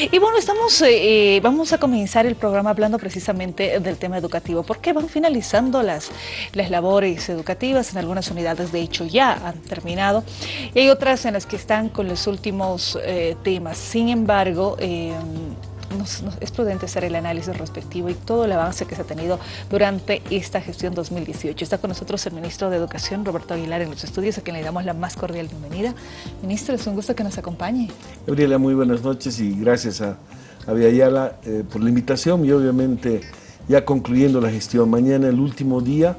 Y bueno, estamos, eh, eh, vamos a comenzar el programa hablando precisamente del tema educativo, porque van finalizando las, las labores educativas, en algunas unidades de hecho ya han terminado, y hay otras en las que están con los últimos eh, temas. Sin embargo, es prudente hacer el análisis respectivo y todo el avance que se ha tenido durante esta gestión 2018. Está con nosotros el ministro de Educación, Roberto Aguilar, en los estudios, a quien le damos la más cordial bienvenida. Ministro, es un gusto que nos acompañe. Gabriela, muy buenas noches y gracias a, a Ayala eh, por la invitación y obviamente ya concluyendo la gestión. Mañana el último día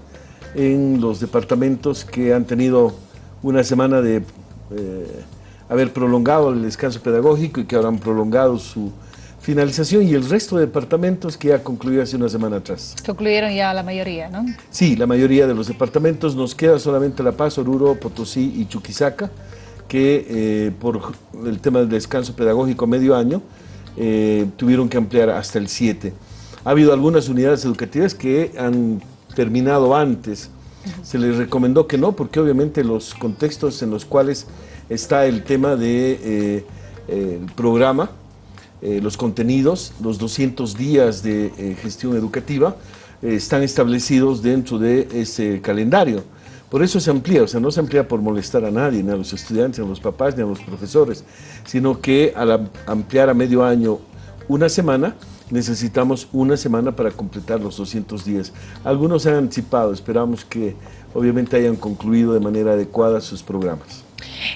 en los departamentos que han tenido una semana de eh, haber prolongado el descanso pedagógico y que habrán prolongado su finalización y el resto de departamentos que ya concluyó hace una semana atrás. Concluyeron ya la mayoría, ¿no? Sí, la mayoría de los departamentos. Nos queda solamente La Paz, Oruro, Potosí y Chuquisaca, que eh, por el tema del descanso pedagógico medio año eh, tuvieron que ampliar hasta el 7. Ha habido algunas unidades educativas que han terminado antes. Se les recomendó que no, porque obviamente los contextos en los cuales está el tema del de, eh, programa eh, los contenidos, los 200 días de eh, gestión educativa, eh, están establecidos dentro de ese calendario. Por eso se amplía, o sea, no se amplía por molestar a nadie, ni a los estudiantes, ni a los papás, ni a los profesores, sino que al ampliar a medio año una semana, necesitamos una semana para completar los 200 días. Algunos han anticipado, esperamos que obviamente hayan concluido de manera adecuada sus programas.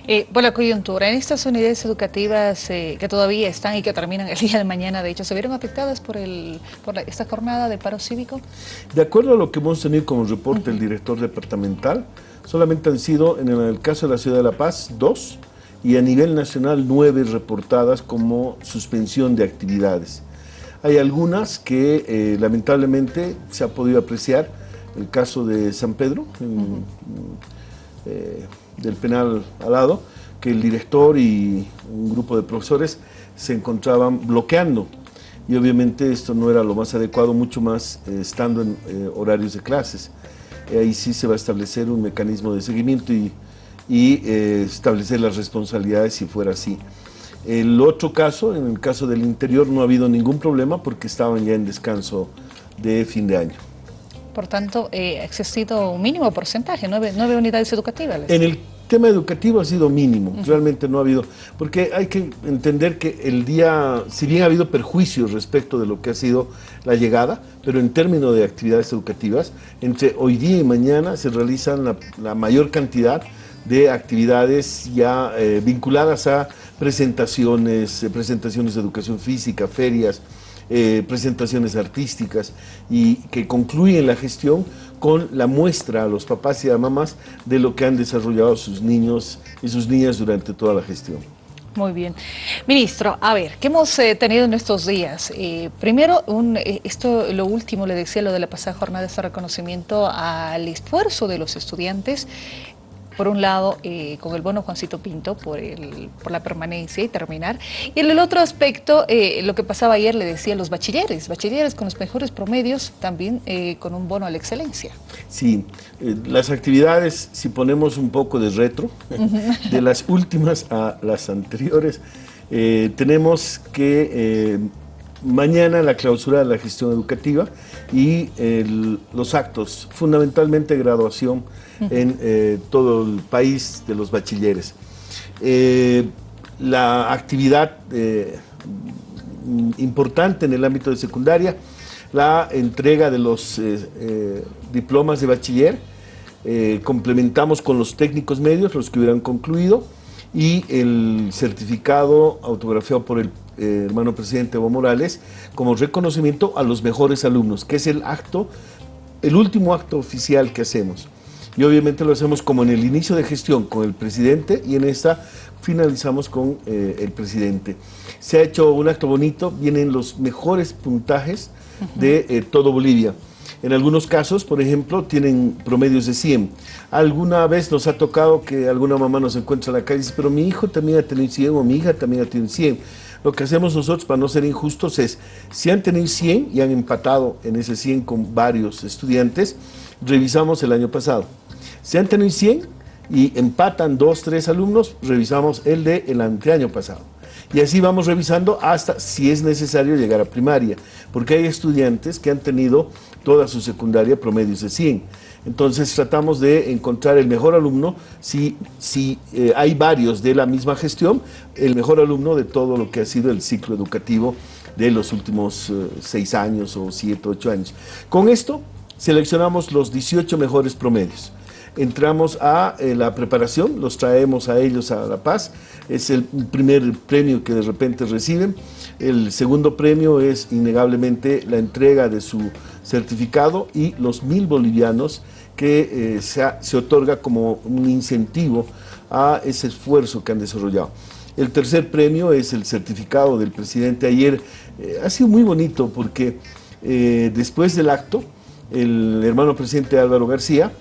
Eh, por la coyuntura, en estas unidades educativas eh, que todavía están y que terminan el día de mañana, de hecho, ¿se vieron afectadas por, el, por esta jornada de paro cívico? De acuerdo a lo que hemos tenido como reporte el director departamental, solamente han sido, en el caso de la Ciudad de La Paz, dos, y a nivel nacional nueve reportadas como suspensión de actividades. Hay algunas que eh, lamentablemente se ha podido apreciar, el caso de San Pedro, del penal al lado, que el director y un grupo de profesores se encontraban bloqueando. Y obviamente esto no era lo más adecuado, mucho más eh, estando en eh, horarios de clases. ahí sí se va a establecer un mecanismo de seguimiento y, y eh, establecer las responsabilidades si fuera así. El otro caso, en el caso del interior, no ha habido ningún problema porque estaban ya en descanso de fin de año. Por tanto, eh, ha existido un mínimo porcentaje, nueve, nueve unidades educativas. En el tema educativo ha sido mínimo, realmente no ha habido, porque hay que entender que el día, si bien ha habido perjuicios respecto de lo que ha sido la llegada, pero en términos de actividades educativas, entre hoy día y mañana se realizan la, mayor cantidad de actividades ya eh, vinculadas a presentaciones, eh, presentaciones de educación física, ferias, eh, presentaciones artísticas y que concluyen la gestión con la muestra a los papás y a mamás de lo que han desarrollado sus niños y sus niñas durante toda la gestión. Muy bien. Ministro, a ver, ¿qué hemos eh, tenido en estos días? Eh, primero, un, esto, lo último, le decía, lo de la pasada jornada, este reconocimiento al esfuerzo de los estudiantes por un lado, eh, con el bono Juancito Pinto por, el, por la permanencia y terminar. Y en el otro aspecto, eh, lo que pasaba ayer, le decía, los bachilleres, bachilleres con los mejores promedios, también eh, con un bono a la excelencia. Sí, las actividades, si ponemos un poco de retro, de las últimas a las anteriores, tenemos que mañana la clausura de la gestión educativa y los actos, fundamentalmente graduación en eh, todo el país de los bachilleres. Eh, la actividad eh, importante en el ámbito de secundaria, la entrega de los diplomas de bachiller, complementamos con los técnicos medios, los que hubieran concluido, y el certificado autografiado por el hermano presidente Evo Morales como reconocimiento a los mejores alumnos, que es el acto, el último acto oficial que hacemos. Y obviamente lo hacemos como en el inicio de gestión con el presidente y en esta finalizamos con eh, el presidente. Se ha hecho un acto bonito, vienen los mejores puntajes de eh, todo Bolivia. En algunos casos, por ejemplo, tienen promedios de 100. Alguna vez nos ha tocado que alguna mamá nos encuentra en la calle y dice, pero mi hijo también ha tenido 100 o mi hija también ha tenido 100. Lo que hacemos nosotros para no ser injustos es, si han tenido 100 y han empatado en ese 100 con varios estudiantes, revisamos el año pasado. Si han tenido 100 y empatan dos, tres alumnos, revisamos el de el anteaño pasado. Y así vamos revisando hasta si es necesario llegar a primaria, porque hay estudiantes que han tenido toda su secundaria promedios de 100. Entonces tratamos de encontrar el mejor alumno, si, si eh, hay varios de la misma gestión, el mejor alumno de todo lo que ha sido el ciclo educativo de los últimos eh, seis años o siete, ocho años. Con esto seleccionamos los 18 mejores promedios. Entramos a eh, la preparación, los traemos a ellos a La Paz, es el primer premio que de repente reciben, el segundo premio es innegablemente la entrega de su certificado y los mil bolivianos que eh, se, se otorga como un incentivo a ese esfuerzo que han desarrollado. El tercer premio es el certificado del presidente ayer. Eh, ha sido muy bonito porque después del acto, el hermano presidente Álvaro García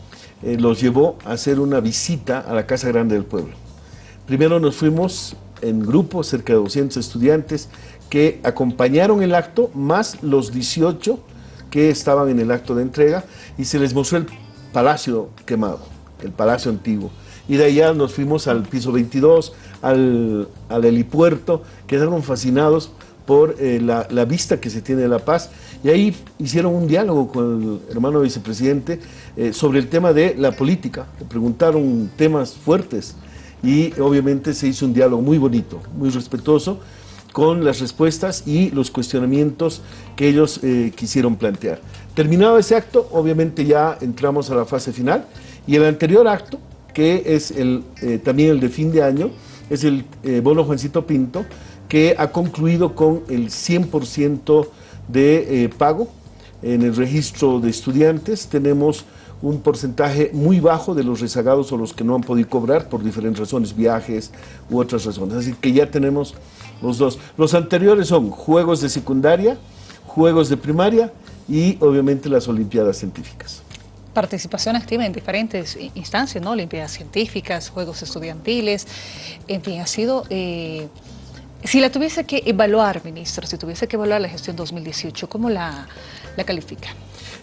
eh, los llevó a hacer una visita a la Casa Grande del Pueblo. Primero nos fuimos en grupo, cerca de 200 estudiantes, que acompañaron el acto, más los 18 que estaban en el acto de entrega, y se les mostró el palacio quemado, el palacio antiguo. Y de allá nos fuimos al piso 22, al, al helipuerto, quedaron fascinados por eh, la, vista que se tiene de La Paz. Y ahí hicieron un diálogo con el hermano vicepresidente eh, sobre el tema de la política, le preguntaron temas fuertes y obviamente se hizo un diálogo muy bonito, muy respetuoso con las respuestas y los cuestionamientos que ellos eh, quisieron plantear. Terminado ese acto, obviamente ya entramos a la fase final y el anterior acto, que es el, también el de fin de año, es el bono Juancito Pinto, que ha concluido con el 100% de eh, pago. En el registro de estudiantes tenemos un porcentaje muy bajo de los rezagados o los que no han podido cobrar por diferentes razones, viajes u otras razones. Así que ya tenemos los dos. Los anteriores son juegos de secundaria, juegos de primaria y obviamente las olimpiadas científicas participación activa en diferentes instancias, ¿no? Olimpiadas científicas, juegos estudiantiles, en fin, ha sido eh, si la tuviese que evaluar, ministro, si tuviese que evaluar la gestión 2018, ¿cómo la, la califica?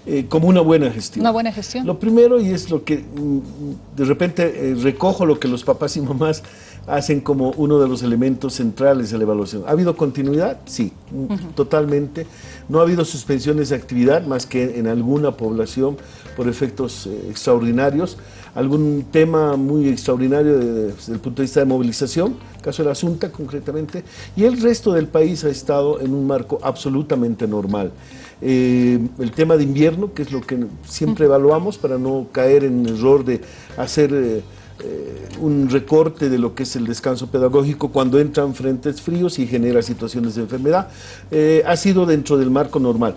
Eh, como una buena gestión. Una buena gestión. Lo primero, y es lo que mm, de repente eh, recojo lo que los papás y mamás hacen como uno de los elementos centrales de la evaluación. ¿Ha habido continuidad? Sí, mm, totalmente. No ha habido suspensiones de actividad más que en alguna población por efectos eh, extraordinarios. Algún tema muy extraordinario desde el punto de vista de movilización, caso de la Asunta concretamente, y el resto del país ha estado en un marco absolutamente normal. Eh, el tema de invierno, que es lo que siempre evaluamos para no caer en el error de hacer eh, eh, un recorte de lo que es el descanso pedagógico cuando entran frentes fríos y genera situaciones de enfermedad, ha sido dentro del marco normal.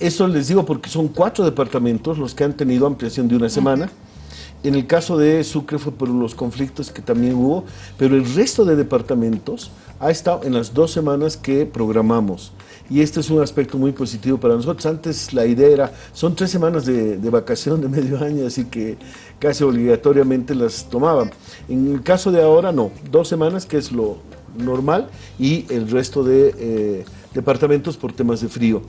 Eso les digo porque son cuatro departamentos los que han tenido ampliación de una semana. En el caso de Sucre fue por los conflictos que también hubo, pero el resto de departamentos ha estado en las dos semanas que programamos. Y este es un aspecto muy positivo para nosotros. Antes la idea era, son tres semanas de, vacación de medio año, así que casi obligatoriamente las tomaban. En el caso de ahora, no, dos semanas, que es lo normal, y el resto de... Eh, departamentos por temas de frío.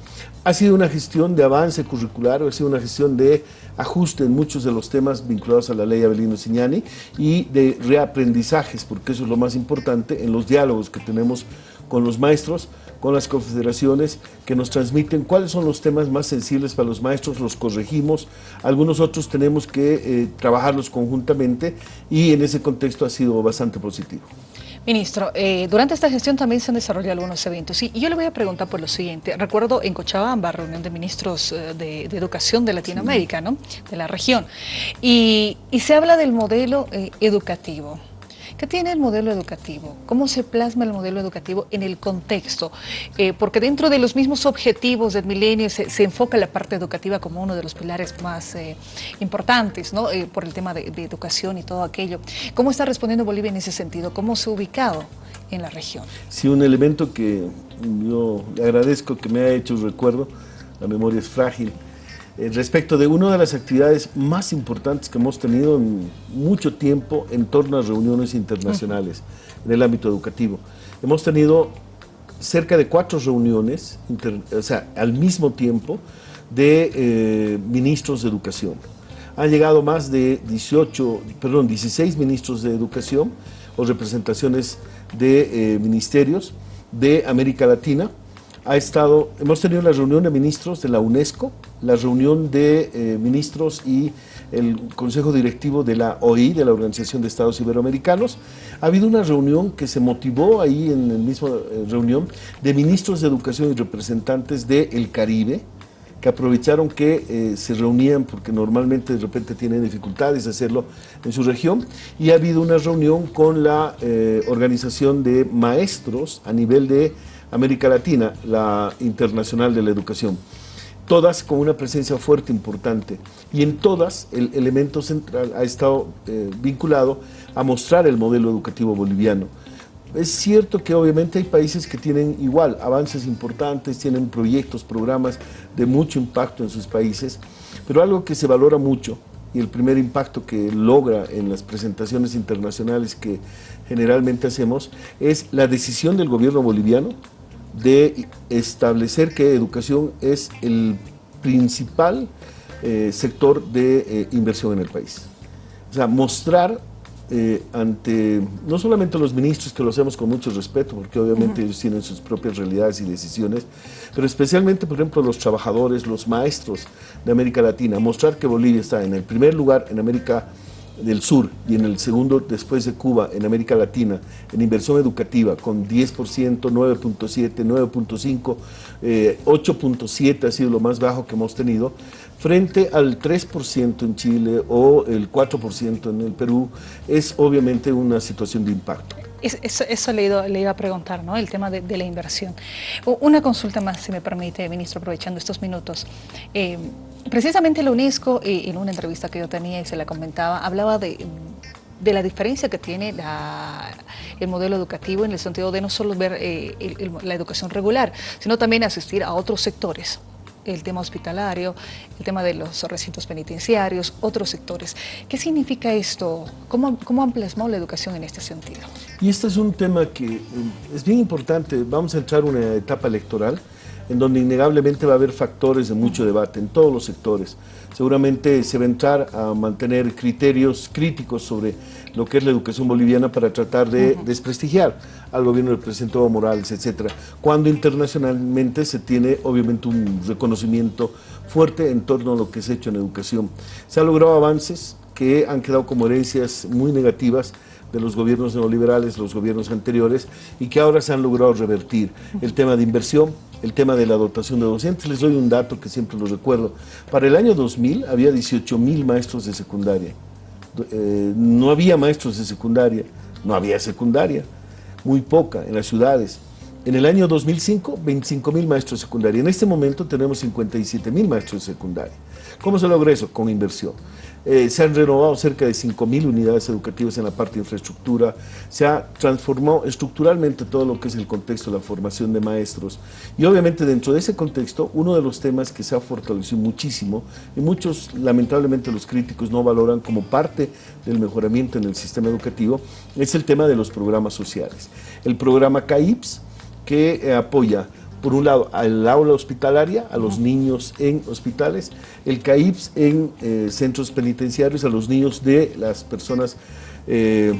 Ha sido una gestión de avance curricular, ha sido una gestión de ajuste en muchos de los temas vinculados a la ley Abelino Signani y de reaprendizajes, porque eso es lo más importante en los diálogos que tenemos con los maestros, con las confederaciones que nos transmiten cuáles son los temas más sensibles para los maestros, los corregimos, algunos otros tenemos que eh, trabajarlos conjuntamente y en ese contexto ha sido bastante positivo. Ministro, eh, durante esta gestión también se han desarrollado algunos eventos y yo le voy a preguntar por lo siguiente. Recuerdo en Cochabamba, reunión de ministros eh, de, Educación de Latinoamérica, ¿no? de la región, y, se habla del modelo eh, educativo. ¿Qué tiene el modelo educativo? ¿Cómo se plasma el modelo educativo en el contexto? Eh, porque dentro de los mismos objetivos del milenio se, enfoca la parte educativa como uno de los pilares más eh, importantes, ¿no? Eh, por el tema de, educación y todo aquello. ¿Cómo está respondiendo Bolivia en ese sentido? ¿Cómo se ha ubicado en la región? Sí, un elemento que yo agradezco que me ha hecho recuerdo, la memoria es frágil, respecto de una de las actividades más importantes que hemos tenido en mucho tiempo en torno a reuniones internacionales en el ámbito educativo. Hemos tenido cerca de cuatro reuniones, o sea, al mismo tiempo, de eh, ministros de educación. Han llegado más de 18, perdón, 16 ministros de educación o representaciones de ministerios de América Latina. Ha estado, hemos tenido la reunión de ministros de la UNESCO, la reunión de ministros y el Consejo Directivo de la OI, de la Organización de Estados Iberoamericanos. Ha habido una reunión que se motivó ahí en la misma reunión de ministros de educación y representantes del Caribe, que aprovecharon que eh, se reunían porque normalmente de repente tienen dificultades de hacerlo en su región y ha habido una reunión con la eh, organización de maestros a nivel de América Latina, la Internacional de la Educación. Todas con una presencia fuerte, importante. Y en todas el elemento central ha estado eh, vinculado a mostrar el modelo educativo boliviano es cierto que obviamente hay países que tienen igual avances importantes, tienen proyectos, programas de mucho impacto en sus países, pero algo que se valora mucho y el primer impacto que logra en las presentaciones internacionales que generalmente hacemos es la decisión del gobierno boliviano de establecer que educación es el principal eh, sector de eh, inversión en el país. O sea, mostrar eh, ante no solamente los ministros, que lo hacemos con mucho respeto, porque obviamente ellos tienen sus propias realidades y decisiones, pero especialmente, por ejemplo, los trabajadores, los maestros de América Latina, mostrar que Bolivia está en el primer lugar en América del Sur y en el segundo después de Cuba en América Latina en inversión educativa con 10%, 9.7, 9.5, 8.7 ha sido lo más bajo que hemos tenido, frente al 3% en Chile o el 4% en el Perú, es obviamente una situación de impacto. Eso, eso le, iba, a preguntar, ¿no? el tema de, la inversión. Una consulta más, si me permite, ministro, aprovechando estos minutos. Eh, precisamente la UNESCO, eh, en una entrevista que yo tenía y se la comentaba, hablaba de, la diferencia que tiene el modelo educativo en el sentido de no solo ver eh, la educación regular, sino también asistir a otros sectores el tema hospitalario, el tema de los recintos penitenciarios, otros sectores. ¿Qué significa esto? ¿Cómo, cómo han plasmado la educación en este sentido? Y este es un tema que eh, es bien importante. Vamos a entrar en una etapa electoral en donde innegablemente va a haber factores de mucho debate en todos los sectores. Seguramente se va a entrar a mantener criterios críticos sobre lo que es la educación boliviana para tratar de desprestigiar al gobierno del presidente Evo Morales, etcétera, cuando internacionalmente se tiene obviamente un reconocimiento fuerte en torno a lo que se ha hecho en educación. Se han logrado avances que han quedado como herencias muy negativas de los gobiernos neoliberales, los gobiernos anteriores, y que ahora se han logrado revertir. El tema de inversión, el tema de la dotación de docentes. Les doy un dato que siempre lo recuerdo. Para el año 2000 había 18 mil maestros de secundaria. Eh, no había maestros de secundaria, no había secundaria, muy poca en las ciudades. En el año 2005, 25 mil maestros de secundaria. En este momento tenemos 57 mil maestros de secundaria. ¿Cómo se logra eso? Con inversión. Eh, se han renovado cerca de 5.000 unidades educativas en la parte de infraestructura, se ha transformado estructuralmente todo lo que es el contexto de la formación de maestros y obviamente dentro de ese contexto uno de los temas que se ha fortalecido muchísimo y muchos lamentablemente los críticos no valoran como parte del mejoramiento en el sistema educativo es el tema de los programas sociales. El programa CAIPS que eh, apoya por un lado, al aula hospitalaria, a los niños en hospitales, el CAIPS en eh, centros penitenciarios, a los niños de las personas eh,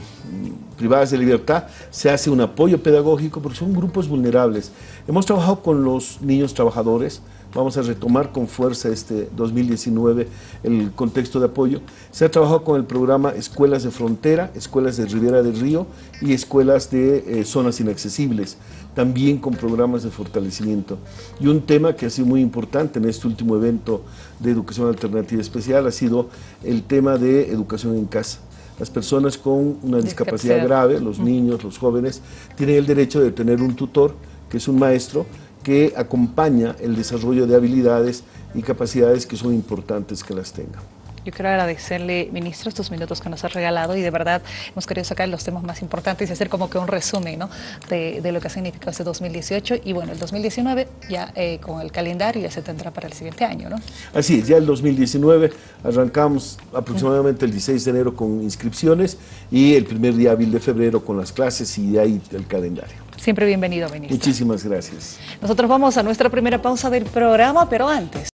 privadas de libertad, se hace un apoyo pedagógico porque son grupos vulnerables. Hemos trabajado con los niños trabajadores, vamos a retomar con fuerza este 2019 el contexto de apoyo. Se ha trabajado con el programa Escuelas de Frontera, Escuelas de Ribera del Río y Escuelas de eh, Zonas Inaccesibles, también con programas de fortalecimiento. Y un tema que ha sido muy importante en este último evento de Educación Alternativa Especial ha sido el tema de educación en casa. Las personas con una discapacidad grave, los niños, los jóvenes, tienen el derecho de tener un tutor, que es un maestro, que acompaña el desarrollo de habilidades y capacidades que son importantes que las tengan. Yo quiero agradecerle, ministro, estos minutos que nos ha regalado y de verdad hemos querido sacar los temas más importantes y hacer como que un resumen ¿no? de, lo que ha significado este 2018 y bueno, el 2019 ya eh, con el calendario ya se tendrá para el siguiente año, ¿no? Así es, ya el 2019 arrancamos aproximadamente el 16 de enero con inscripciones y el primer día hábil de febrero con las clases y de ahí el calendario. Siempre bienvenido, ministro. Muchísimas gracias. Nosotros vamos a nuestra primera pausa del programa, pero antes...